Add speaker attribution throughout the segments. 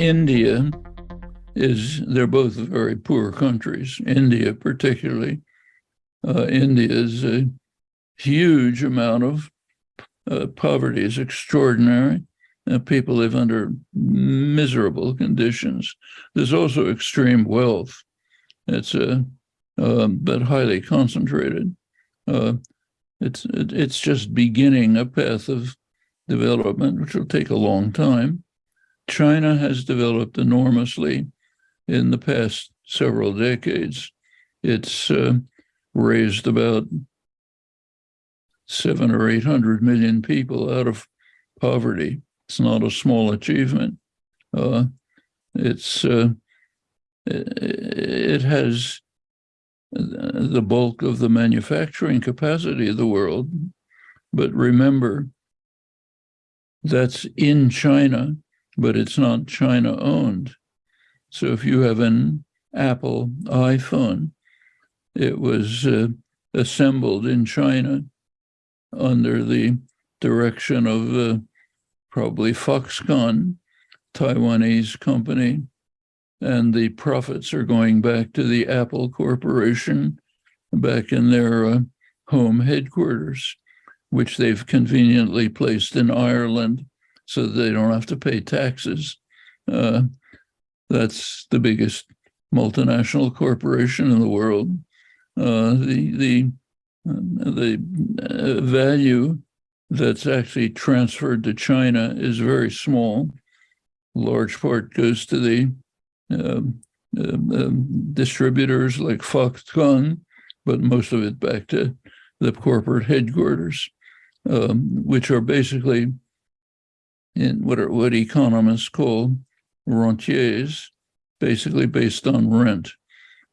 Speaker 1: India is, they're both very poor countries, India particularly. Uh, India is a huge amount of uh, poverty is extraordinary. Uh, people live under miserable conditions. There's also extreme wealth. It's a uh, um, but highly concentrated. Uh, it's it, it's just beginning a path of development, which will take a long time. China has developed enormously in the past several decades. It's uh, raised about seven or 800 million people out of poverty. It's not a small achievement. Uh, it's uh, it has the bulk of the manufacturing capacity of the world. But remember, that's in China, but it's not China owned. So if you have an Apple iPhone, it was uh, assembled in China under the direction of uh, probably Foxconn, Taiwanese company, and the profits are going back to the Apple Corporation back in their uh, home headquarters, which they've conveniently placed in Ireland so they don't have to pay taxes. Uh, that's the biggest multinational corporation in the world. Uh, the the uh, the uh, value that's actually transferred to China is very small. large part goes to the um, um, um, distributors like Foxconn, but most of it back to the corporate headquarters, um, which are basically in what are what economists call rentiers, basically based on rent.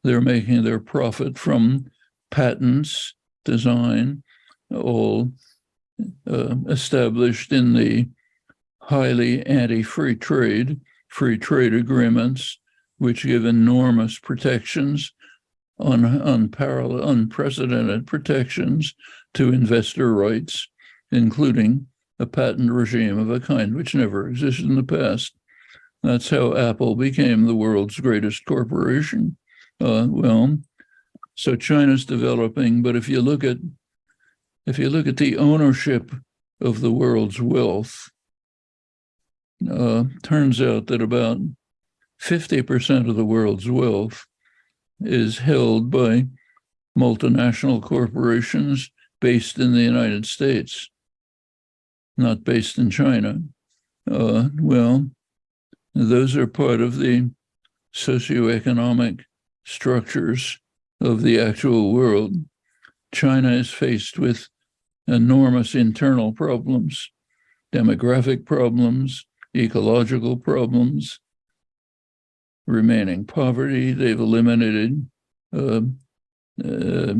Speaker 1: They're making their profit from patents, design, all uh, established in the highly anti-free trade, free trade agreements which give enormous protections, on unparalleled, unprecedented protections to investor rights, including a patent regime of a kind which never existed in the past. That's how Apple became the world's greatest corporation. Uh, well, so China's developing, but if you look at if you look at the ownership of the world's wealth, uh, turns out that about 50% of the world's wealth is held by multinational corporations based in the United States, not based in China. Uh, well, those are part of the socioeconomic structures of the actual world. China is faced with enormous internal problems, demographic problems, ecological problems, remaining poverty. They've eliminated uh, uh,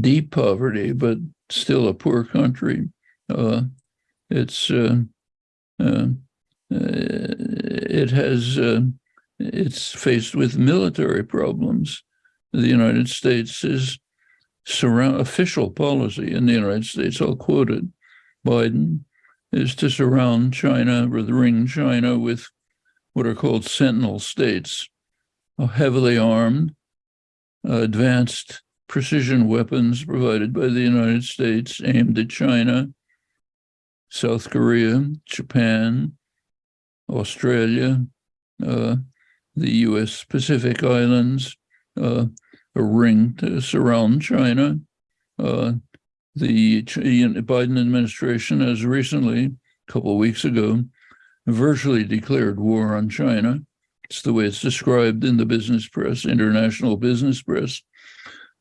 Speaker 1: deep poverty, but still a poor country. Uh, it's uh, uh, it has uh, it's faced with military problems. The United States is surround official policy in the United States. I'll quote it. Biden is to surround China, or ring China with what are called sentinel states, heavily armed, uh, advanced precision weapons provided by the United States aimed at China, South Korea, Japan, Australia, uh, the US Pacific Islands, uh, a ring to surround China. Uh, the Biden administration has recently, a couple of weeks ago, virtually declared war on China. It's the way it's described in the business press, international business press.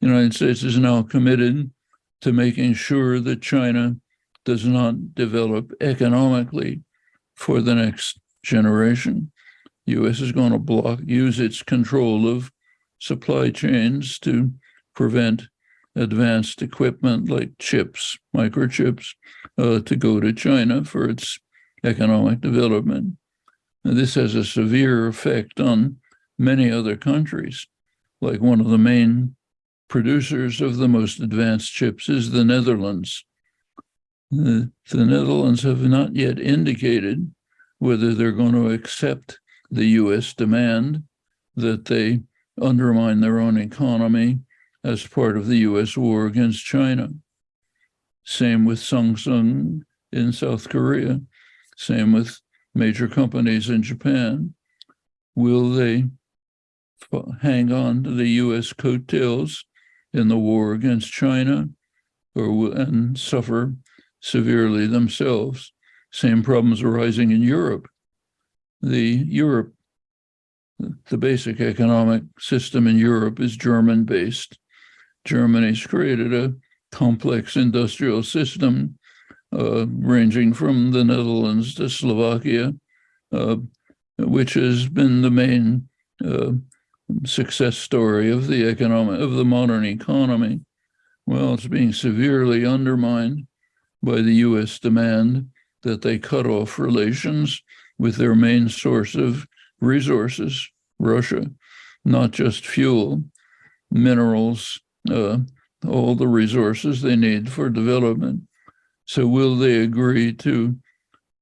Speaker 1: The United States is now committed to making sure that China does not develop economically for the next generation. U.S. is going to block, use its control of supply chains to prevent advanced equipment like chips, microchips, uh, to go to China for its economic development. And this has a severe effect on many other countries. Like one of the main producers of the most advanced chips is the Netherlands. The, the Netherlands have not yet indicated whether they're going to accept the US demand that they undermine their own economy as part of the US war against China. Same with Samsung in South Korea. Same with major companies in Japan. Will they hang on to the US coattails in the war against China or will, and suffer severely themselves? Same problems arising in Europe. The Europe, the basic economic system in Europe is German based. Germany's created a complex industrial system uh, ranging from the Netherlands to Slovakia, uh, which has been the main uh, success story of the economic of the modern economy. Well, it's being severely undermined by the U.S. demand that they cut off relations with their main source of resources, Russia, not just fuel, minerals, uh, all the resources they need for development. So will they agree to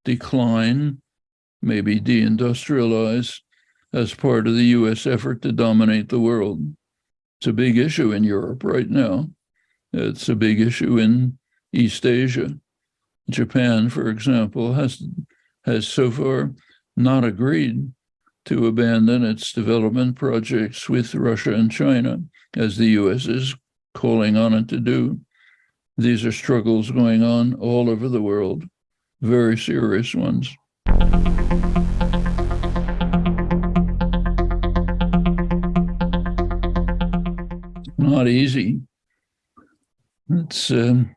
Speaker 1: decline, maybe deindustrialize as part of the US effort to dominate the world? It's a big issue in Europe right now. It's a big issue in East Asia. Japan, for example, has has so far not agreed to abandon its development projects with Russia and China, as the US is calling on it to do. These are struggles going on all over the world, very serious ones. Not easy. It's um,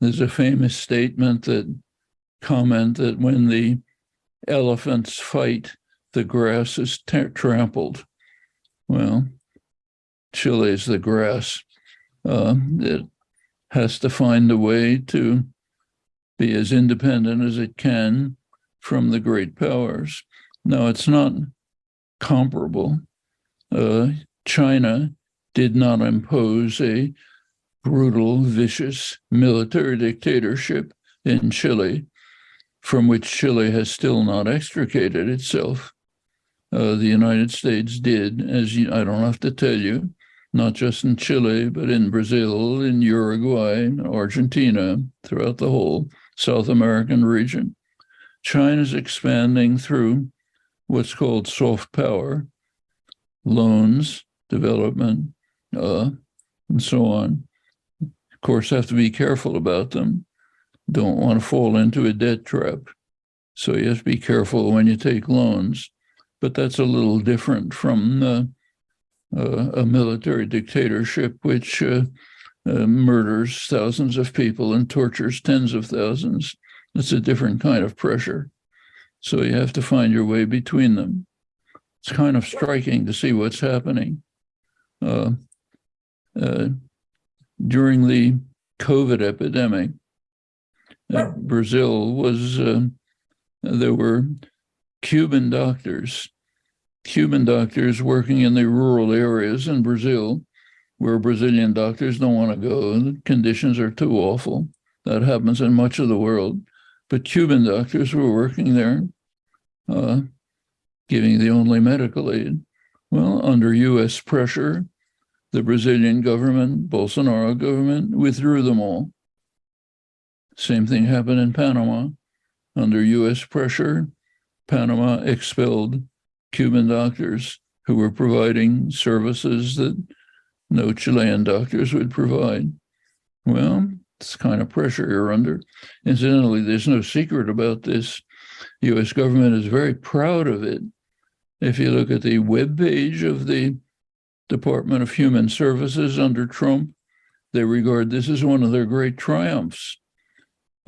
Speaker 1: there's a famous statement that comment that when the elephants fight, the grass is trampled. Well, Chile is the grass. Uh, it has to find a way to be as independent as it can from the great powers. Now, it's not comparable. Uh, China did not impose a brutal, vicious military dictatorship in Chile, from which Chile has still not extricated itself. Uh, the United States did, as you, I don't have to tell you, not just in Chile, but in Brazil, in Uruguay, Argentina, throughout the whole South American region. China's expanding through what's called soft power, loans, development, uh, and so on course, have to be careful about them. Don't want to fall into a debt trap. So you have to be careful when you take loans. But that's a little different from uh, a military dictatorship, which uh, uh, murders thousands of people and tortures tens of thousands. It's a different kind of pressure. So you have to find your way between them. It's kind of striking to see what's happening. Uh, uh, during the COVID epidemic, uh, Brazil was, uh, there were Cuban doctors, Cuban doctors working in the rural areas in Brazil where Brazilian doctors don't want to go. The conditions are too awful. That happens in much of the world. But Cuban doctors were working there, uh, giving the only medical aid. Well, under US pressure, the Brazilian government, Bolsonaro government, withdrew them all. Same thing happened in Panama. Under US pressure, Panama expelled Cuban doctors who were providing services that no Chilean doctors would provide. Well, it's kind of pressure you're under. Incidentally, there's no secret about this. US government is very proud of it. If you look at the web page of the Department of Human Services under Trump. They regard this as one of their great triumphs.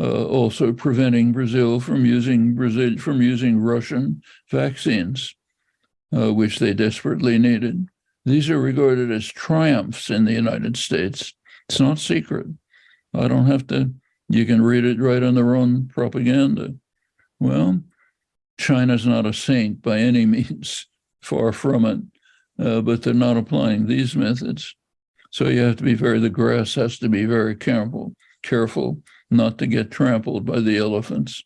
Speaker 1: Uh, also preventing Brazil from using Brazil from using Russian vaccines, uh, which they desperately needed. These are regarded as triumphs in the United States. It's not secret. I don't have to. You can read it right on their own propaganda. Well, China's not a saint by any means. Far from it uh, but they're not applying these methods. So you have to be very, the grass has to be very careful, careful not to get trampled by the elephants.